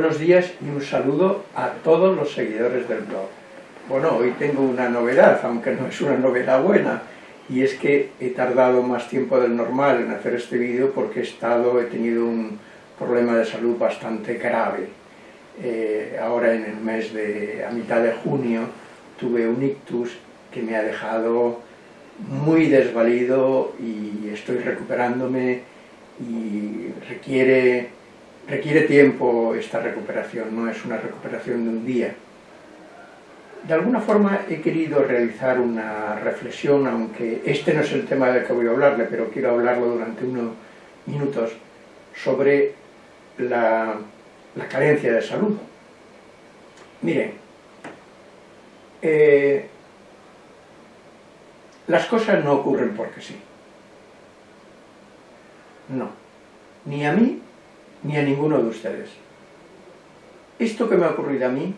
Buenos días y un saludo a todos los seguidores del blog. Bueno, hoy tengo una novedad, aunque no es una novedad buena, y es que he tardado más tiempo del normal en hacer este vídeo porque he estado, he tenido un problema de salud bastante grave. Eh, ahora en el mes de, a mitad de junio, tuve un ictus que me ha dejado muy desvalido y estoy recuperándome y requiere requiere tiempo esta recuperación, no es una recuperación de un día. De alguna forma he querido realizar una reflexión, aunque este no es el tema del que voy a hablarle, pero quiero hablarlo durante unos minutos, sobre la, carencia de salud. Miren, eh, las cosas no ocurren porque sí. No. Ni a mí ni a ninguno de ustedes. Esto que me ha ocurrido a mí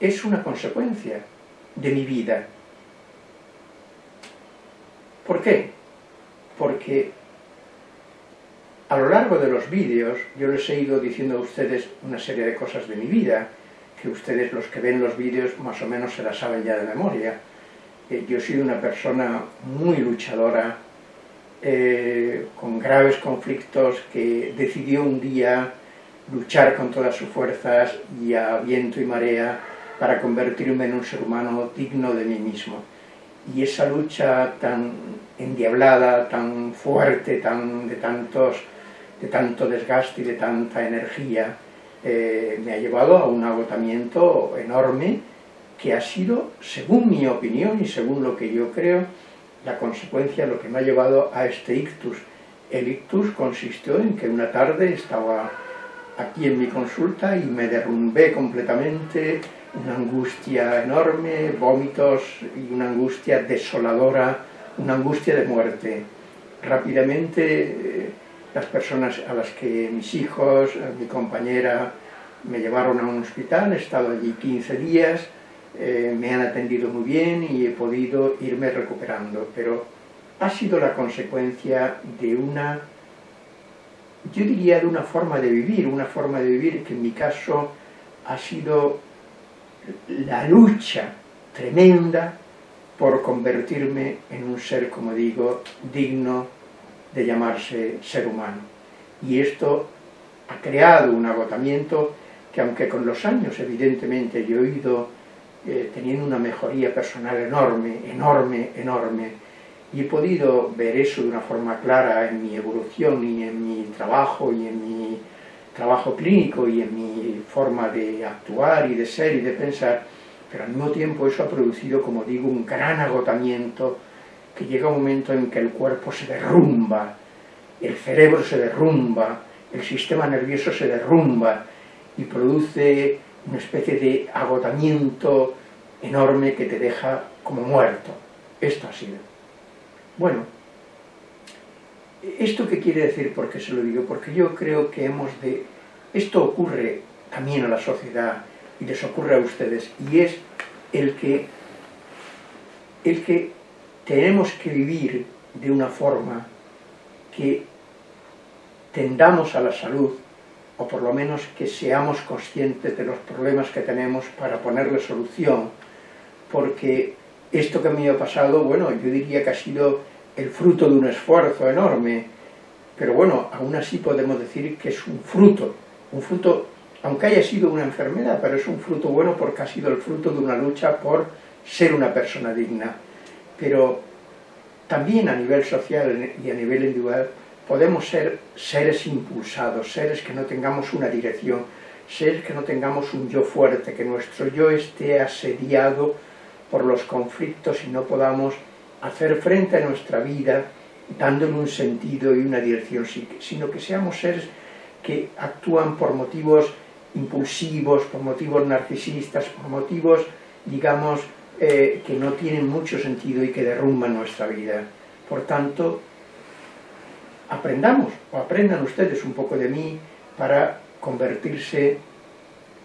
es una consecuencia de mi vida. ¿Por qué? Porque a lo largo de los vídeos yo les he ido diciendo a ustedes una serie de cosas de mi vida, que ustedes los que ven los vídeos más o menos se las saben ya de memoria. Eh, yo he sido una persona muy luchadora, eh, con graves conflictos, que decidió un día luchar con todas sus fuerzas y a viento y marea para convertirme en un ser humano digno de mí mismo. Y esa lucha tan endiablada, tan fuerte, tan, de, tantos, de tanto desgaste y de tanta energía, eh, me ha llevado a un agotamiento enorme que ha sido, según mi opinión y según lo que yo creo, la consecuencia, lo que me ha llevado a este ictus. El ictus consistió en que una tarde estaba aquí en mi consulta y me derrumbé completamente, una angustia enorme, vómitos y una angustia desoladora, una angustia de muerte. Rápidamente eh, las personas a las que mis hijos, mi compañera, me llevaron a un hospital, he estado allí 15 días, eh, me han atendido muy bien y he podido irme recuperando, pero ha sido la consecuencia de una, yo diría de una forma de vivir, una forma de vivir que en mi caso ha sido la lucha tremenda por convertirme en un ser, como digo, digno de llamarse ser humano. Y esto ha creado un agotamiento que aunque con los años evidentemente yo he ido eh, teniendo una mejoría personal enorme, enorme, enorme, y he podido ver eso de una forma clara en mi evolución y en mi trabajo y en mi trabajo clínico y en mi forma de actuar y de ser y de pensar, pero al mismo tiempo eso ha producido, como digo, un gran agotamiento que llega un momento en que el cuerpo se derrumba, el cerebro se derrumba, el sistema nervioso se derrumba y produce una especie de agotamiento enorme que te deja como muerto. Esto ha sido. Bueno, ¿esto qué quiere decir? ¿Por qué se lo digo? Porque yo creo que hemos de... Esto ocurre también a la sociedad y les ocurre a ustedes, y es el que, el que tenemos que vivir de una forma que tendamos a la salud o por lo menos que seamos conscientes de los problemas que tenemos para ponerle solución, porque esto que me ha pasado, bueno, yo diría que ha sido el fruto de un esfuerzo enorme, pero bueno, aún así podemos decir que es un fruto, un fruto, aunque haya sido una enfermedad, pero es un fruto bueno porque ha sido el fruto de una lucha por ser una persona digna. Pero también a nivel social y a nivel individual podemos ser seres impulsados, seres que no tengamos una dirección, seres que no tengamos un yo fuerte, que nuestro yo esté asediado por los conflictos y no podamos hacer frente a nuestra vida dándole un sentido y una dirección, sino que seamos seres que actúan por motivos impulsivos, por motivos narcisistas, por motivos, digamos, eh, que no tienen mucho sentido y que derrumban nuestra vida. Por tanto, aprendamos, o aprendan ustedes un poco de mí, para convertirse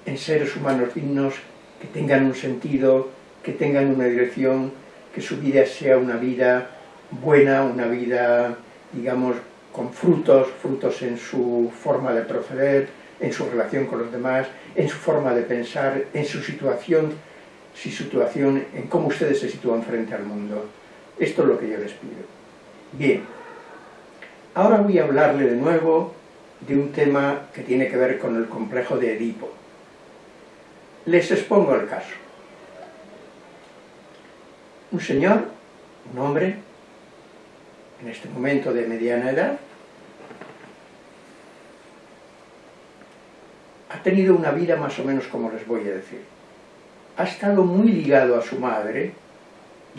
en seres humanos dignos, que tengan un sentido, que tengan una dirección, que su vida sea una vida buena, una vida, digamos, con frutos, frutos en su forma de proceder, en su relación con los demás, en su forma de pensar, en su situación, su situación, en cómo ustedes se sitúan frente al mundo. Esto es lo que yo les pido. Bien, ahora voy a hablarle de nuevo de un tema que tiene que ver con el complejo de Edipo. Les expongo el caso. Un señor, un hombre, en este momento de mediana edad, ha tenido una vida más o menos como les voy a decir. Ha estado muy ligado a su madre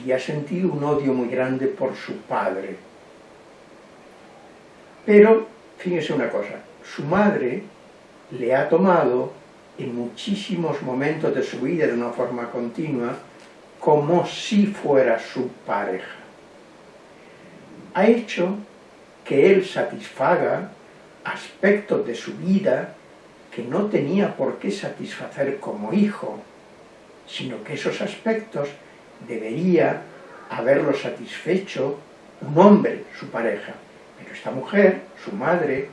y ha sentido un odio muy grande por su padre. Pero, fíjese una cosa, su madre le ha tomado en muchísimos momentos de su vida de una forma continua como si fuera su pareja. Ha hecho que él satisfaga aspectos de su vida que no tenía por qué satisfacer como hijo, sino que esos aspectos debería haberlo satisfecho un hombre, su pareja. Pero esta mujer, su madre,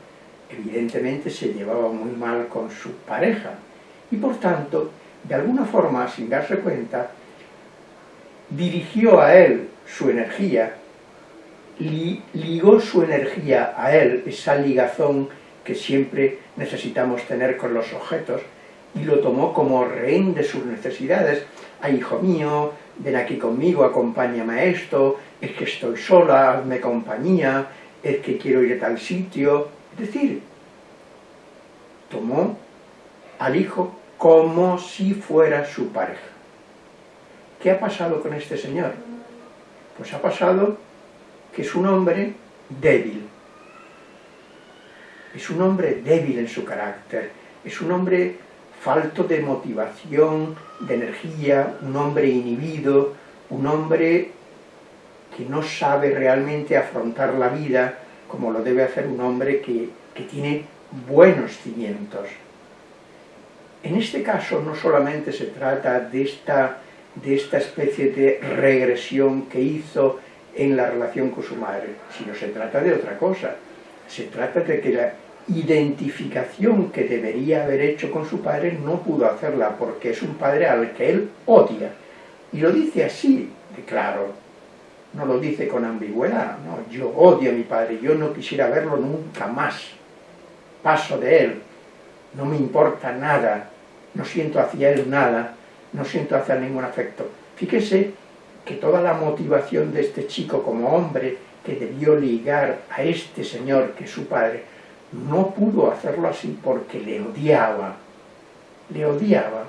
evidentemente se llevaba muy mal con su pareja y por tanto, de alguna forma, sin darse cuenta, dirigió a él su energía, ligó su energía a él, esa ligazón que siempre necesitamos tener con los objetos, y lo tomó como rehén de sus necesidades. Ay, hijo mío, ven aquí conmigo, acompáñame a esto, es que estoy sola, hazme compañía, es que quiero ir a tal sitio. Es decir, tomó al hijo como si fuera su pareja. ¿Qué ha pasado con este señor? Pues ha pasado que es un hombre débil, es un hombre débil en su carácter, es un hombre falto de motivación, de energía, un hombre inhibido, un hombre que no sabe realmente afrontar la vida como lo debe hacer un hombre que, que tiene buenos cimientos. En este caso no solamente se trata de esta, de esta especie de regresión que hizo en la relación con su madre, sino se trata de otra cosa. Se trata de que la identificación que debería haber hecho con su padre no pudo hacerla porque es un padre al que él odia. Y lo dice así, claro, no lo dice con ambigüedad, no, yo odio a mi padre, yo no quisiera verlo nunca más, paso de él, no me importa nada, no siento hacia él nada, no siento hacia ningún afecto. Fíjese que toda la motivación de este chico como hombre que debió ligar a este señor que es su padre, no pudo hacerlo así porque le odiaba, le odiaba.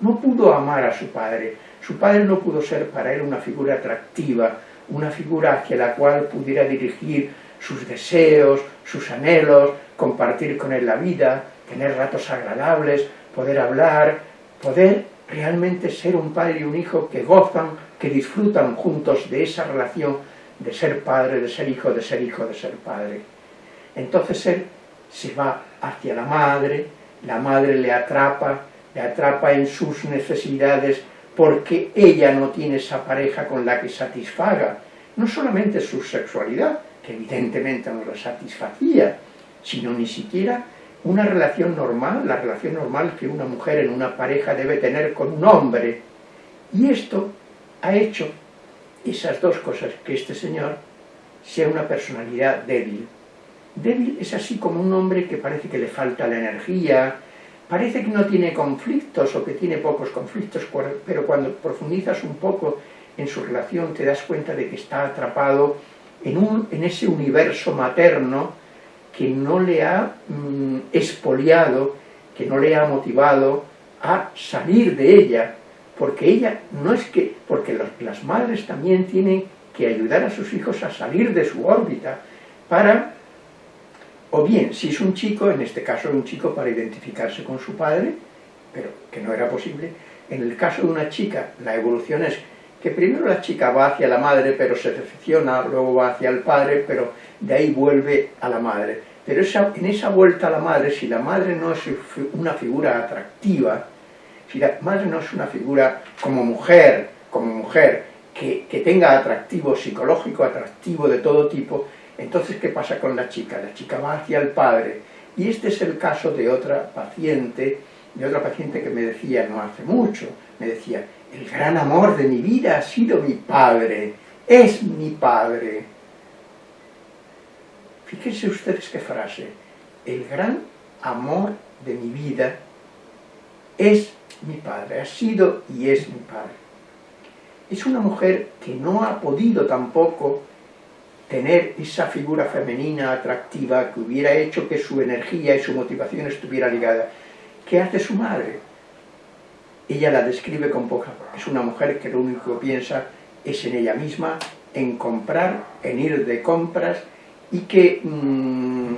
No pudo amar a su padre, su padre no pudo ser para él una figura atractiva, una figura hacia la cual pudiera dirigir sus deseos, sus anhelos, compartir con él la vida, tener ratos agradables, poder hablar, poder realmente ser un padre y un hijo que gozan, que disfrutan juntos de esa relación de ser padre, de ser hijo, de ser hijo, de ser padre. Entonces él se va hacia la madre, la madre le atrapa, le atrapa en sus necesidades porque ella no tiene esa pareja con la que satisfaga, no solamente su sexualidad, que evidentemente no la satisfacía, sino ni siquiera una relación normal, la relación normal que una mujer en una pareja debe tener con un hombre. Y esto ha hecho esas dos cosas, que este señor sea una personalidad débil. Débil es así como un hombre que parece que le falta la energía, parece que no tiene conflictos o que tiene pocos conflictos, pero cuando profundizas un poco en su relación te das cuenta de que está atrapado en, un, en ese universo materno que no le ha mm, expoliado, que no le ha motivado a salir de ella, porque ella no es que, porque las madres también tienen que ayudar a sus hijos a salir de su órbita para, o bien, si es un chico, en este caso un chico para identificarse con su padre, pero que no era posible, en el caso de una chica, la evolución es que primero la chica va hacia la madre, pero se decepciona, luego va hacia el padre, pero de ahí vuelve a la madre. Pero en esa vuelta a la madre, si la madre no es una figura atractiva, si la madre no es una figura como mujer, como mujer, que tenga atractivo psicológico, atractivo de todo tipo, entonces ¿qué pasa con la chica? La chica va hacia el padre, Y este es el caso de otra paciente, de otra paciente que me decía no hace mucho, me decía, el gran amor de mi vida ha sido mi padre, es mi padre. Fíjense ustedes qué frase, el gran amor de mi vida es mi padre, ha sido y es mi padre. Es una mujer que no ha podido tampoco tener esa figura femenina atractiva que hubiera hecho que su energía y su motivación estuviera ligada. ¿Qué hace su madre? Ella la describe con poca... Es una mujer que lo único que piensa es en ella misma, en comprar, en ir de compras y que mmm,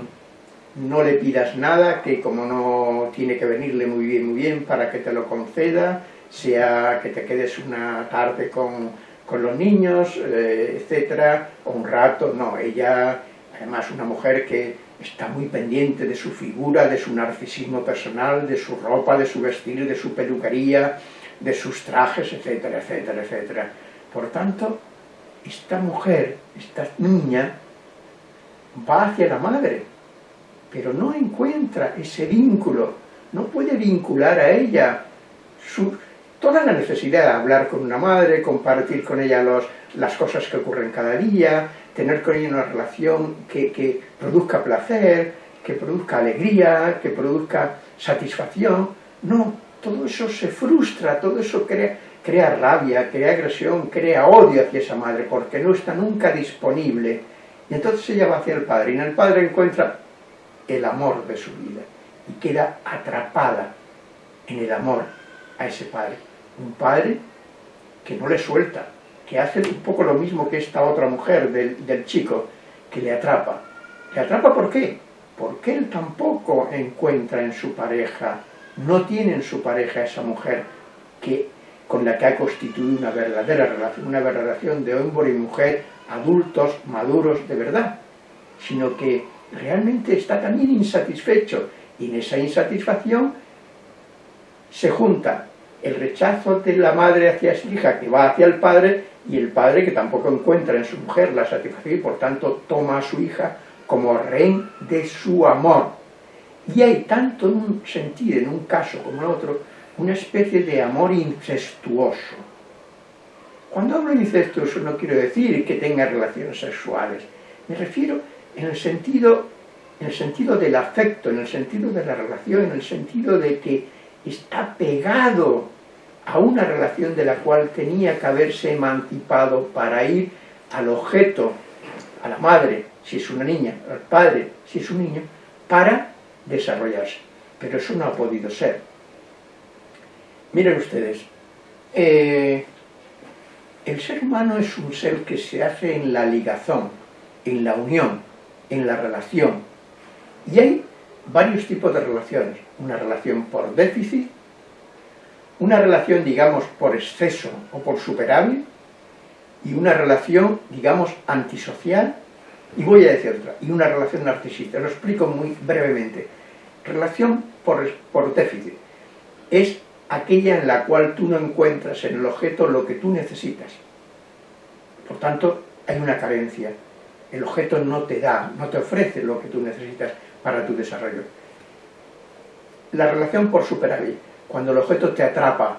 no le pidas nada, que como no tiene que venirle muy bien, muy bien para que te lo conceda, sea que te quedes una tarde con, con los niños, eh, etcétera, o un rato, no, ella, además una mujer que está muy pendiente de su figura, de su narcisismo personal, de su ropa, de su vestir, de su peluquería, de sus trajes, etcétera, etcétera, etcétera. Por tanto, esta mujer, esta niña, va hacia la madre, pero no encuentra ese vínculo, no puede vincular a ella su, toda la necesidad de hablar con una madre, compartir con ella los, las cosas que ocurren cada día, tener con ella una relación que, que produzca placer, que produzca alegría, que produzca satisfacción. No, todo eso se frustra, todo eso crea, crea rabia, crea agresión, crea odio hacia esa madre, porque no está nunca disponible. Y entonces ella va hacia el padre, y en el padre encuentra el amor de su vida, y queda atrapada en el amor a ese padre. Un padre que no le suelta, que hace un poco lo mismo que esta otra mujer del, del chico, que le atrapa. ¿Le atrapa por qué? Porque él tampoco encuentra en su pareja, no tiene en su pareja esa mujer que, con la que ha constituido una verdadera relación, una relación de hombre y mujer, adultos, maduros de verdad, sino que realmente está también insatisfecho, y en esa insatisfacción se junta el rechazo de la madre hacia su hija que va hacia el padre y el padre que tampoco encuentra en su mujer la satisfacción y por tanto toma a su hija como rehén de su amor. Y hay tanto en un sentido, en un caso como en otro, una especie de amor incestuoso. Cuando hablo de incestuoso no quiero decir que tenga relaciones sexuales, me refiero en el sentido, en el sentido del afecto, en el sentido de la relación, en el sentido de que está pegado a una relación de la cual tenía que haberse emancipado para ir al objeto, a la madre, si es una niña, al padre, si es un niño, para desarrollarse. Pero eso no ha podido ser. Miren ustedes, eh, el ser humano es un ser que se hace en la ligazón, en la unión, en la relación. Y hay varios tipos de relaciones. Una relación por déficit, una relación, digamos, por exceso o por superávit, y una relación, digamos, antisocial, y voy a decir otra, y una relación narcisista. Lo explico muy brevemente. Relación por, por déficit. Es aquella en la cual tú no encuentras en el objeto lo que tú necesitas. Por tanto, hay una carencia. El objeto no te da, no te ofrece lo que tú necesitas para tu desarrollo. La relación por superávit, cuando el objeto te atrapa,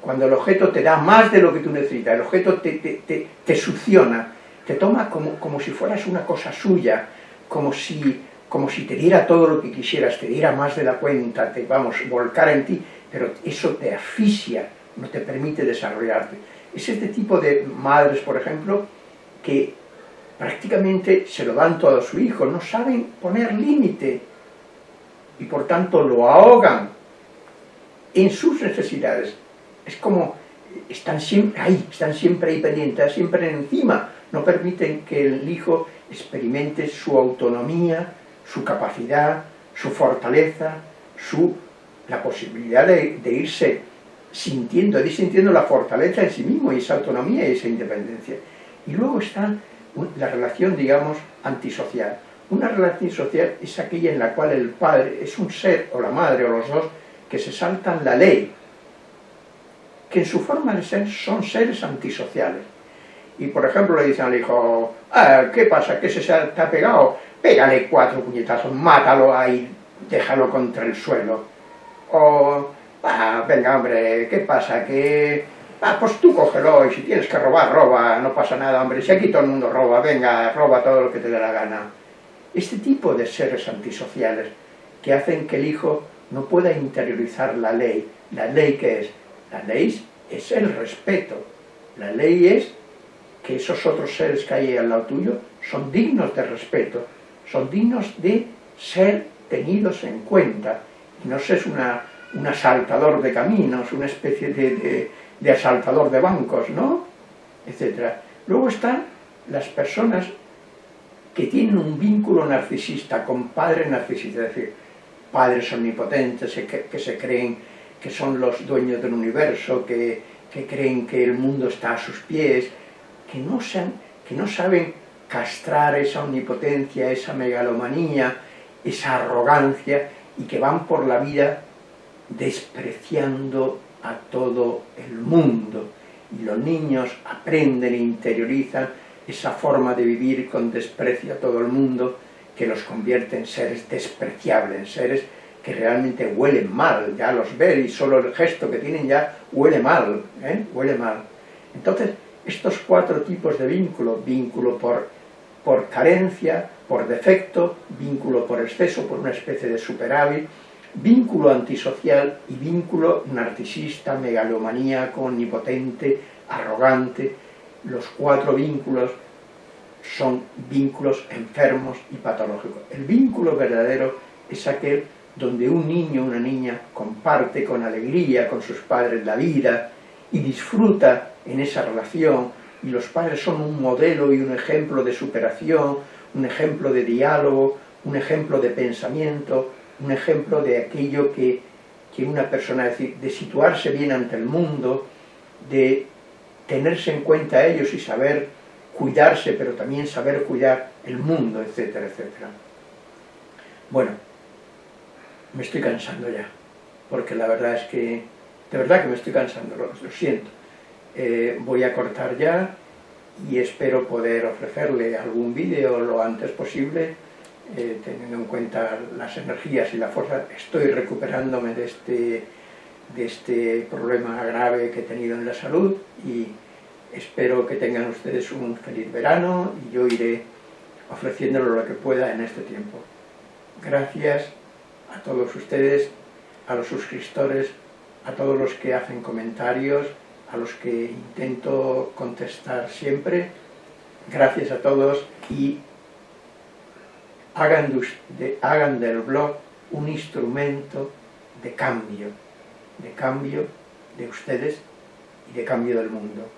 cuando el objeto te da más de lo que tú necesitas, el objeto te, te, te, te succiona, te toma como, como si fueras una cosa suya, como si, como si te diera todo lo que quisieras, te diera más de la cuenta, te, vamos, volcar en ti, pero eso te asfixia, no te permite desarrollarte. Es este tipo de madres, por ejemplo, que prácticamente se lo dan todo a su hijo, no saben poner límite y por tanto lo ahogan en sus necesidades. Es como están siempre ahí, están siempre ahí pendientes, siempre encima, no permiten que el hijo experimente su autonomía, su capacidad, su fortaleza, su, la posibilidad de, de irse sintiendo, de ir sintiendo la fortaleza en sí mismo y esa autonomía y esa independencia. Y luego está la relación, digamos, antisocial. Una relación social es aquella en la cual el padre es un ser, o la madre, o los dos, que se saltan la ley, que en su forma de ser son seres antisociales. Y por ejemplo le dicen al hijo, ah, ¿qué pasa? ¿Qué se ha pegado? Pégale cuatro puñetazos, mátalo ahí, déjalo contra el suelo. O, ah, venga hombre, ¿qué pasa? Que, ah, pues tú cógelo y si tienes que robar, roba, no pasa nada, hombre, si aquí todo el mundo roba, venga, roba todo lo que te dé la gana. Este tipo de seres antisociales que hacen que el hijo no pueda interiorizar la ley. ¿La ley qué es? La ley es el respeto. La ley es que esos otros seres que hay al lado tuyo son dignos de respeto, son dignos de ser tenidos en cuenta. No seas una, un asaltador de caminos, una especie de, de, asaltador de bancos, ¿no? Etcétera. Luego están las personas que tienen un vínculo narcisista con padre narcisista, es decir, padres omnipotentes que, se creen que son los dueños del universo, que, que, creen que el mundo está a sus pies, que no, sean, que no saben castrar esa omnipotencia, esa megalomanía, esa arrogancia, y que van por la vida despreciando a todo el mundo. Y los niños aprenden e interiorizan esa forma de vivir con desprecio a todo el mundo, que los convierte en seres despreciables, en seres que realmente huelen mal, ya los ver y solo el gesto que tienen ya huele mal, ¿eh? huele mal. Entonces, estos cuatro tipos de vínculo, vínculo por, por carencia, por defecto, vínculo por exceso, por una especie de superávit, vínculo antisocial y vínculo narcisista, megalomaníaco, omnipotente, arrogante, los cuatro vínculos son vínculos enfermos y patológicos. El vínculo verdadero es aquel donde un niño o una niña comparte con alegría con sus padres la vida y disfruta en esa relación y los padres son un modelo y un ejemplo de superación, un ejemplo de diálogo, un ejemplo de pensamiento, un ejemplo de aquello que, que una persona, de situarse bien ante el mundo, de tenerse en cuenta ellos y saber cuidarse, pero también saber cuidar el mundo, etcétera, etcétera. Bueno, me estoy cansando ya, porque la verdad es que, de verdad que me estoy cansando, lo, siento. Eh, voy a cortar ya y espero poder ofrecerle algún vídeo lo antes posible, eh, teniendo en cuenta las energías y la fuerza. Estoy recuperándome de este, de este problema grave que he tenido en la salud y Espero que tengan ustedes un feliz verano y yo iré ofreciéndolo lo que pueda en este tiempo. Gracias a todos ustedes, a los suscriptores, a todos los que hacen comentarios, a los que intento contestar siempre. Gracias a todos y hagan, hagan del blog un instrumento de cambio, de cambio de ustedes y de cambio del mundo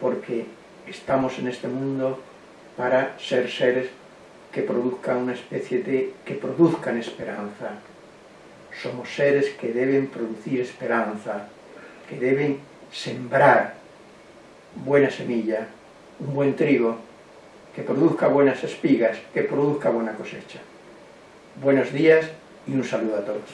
porque estamos en este mundo para ser seres que produzcan una especie de... que produzcan esperanza. Somos seres que deben producir esperanza, que deben sembrar buena semilla, un buen trigo, que produzca buenas espigas, que produzca buena cosecha. Buenos días y un saludo a todos.